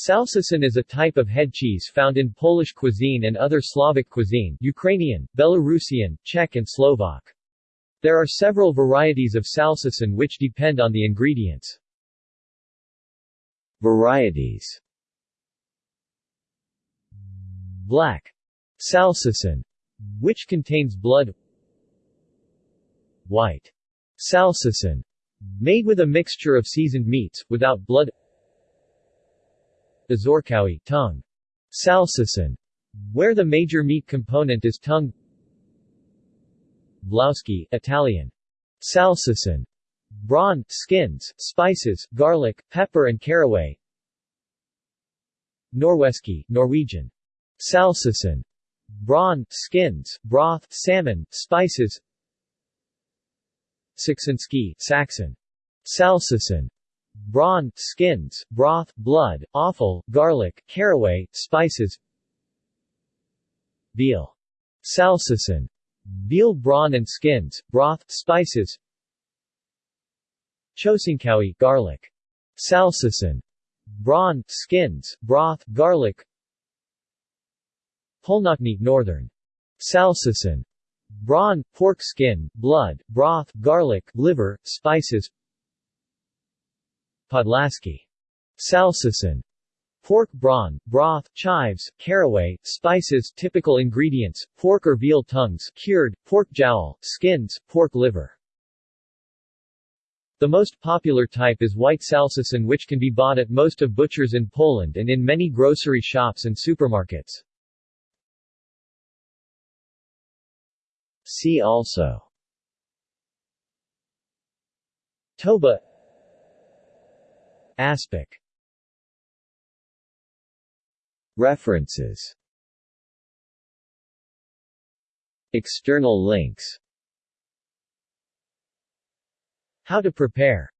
Salceson is a type of head cheese found in Polish cuisine and other Slavic cuisine Ukrainian, Belarusian, Czech and Slovak. There are several varieties of salceson which depend on the ingredients. Varieties Black salceson, which contains blood White salceson, made with a mixture of seasoned meats, without blood Ozorkowy tongue. Salceson, where the major meat component is tongue Włoski Italian. Salceson. Brawn, skins, spices, garlic, pepper and caraway Norweski Norwegian. Salceson. Brawn, skins, broth, salmon, spices Saxonski Saxon. Salceson brawn, skins, broth, blood, offal, garlic, caraway, spices Veal. Salceson. Veal brawn and skins, broth, spices Czosnkowy garlic. Salceson. Brawn, skins, broth, garlic Północny northern. Salceson. Brawn, pork skin, blood, broth, garlic, liver, spices Podlaski. Salceson. Pork brawn, broth, chives, caraway, spices Typical ingredients, pork or veal tongues cured, pork jowl, skins, pork liver. The most popular type is white salceson which can be bought at most of butchers in Poland and in many grocery shops and supermarkets. See also Toba Aspic References. External links. How to prepare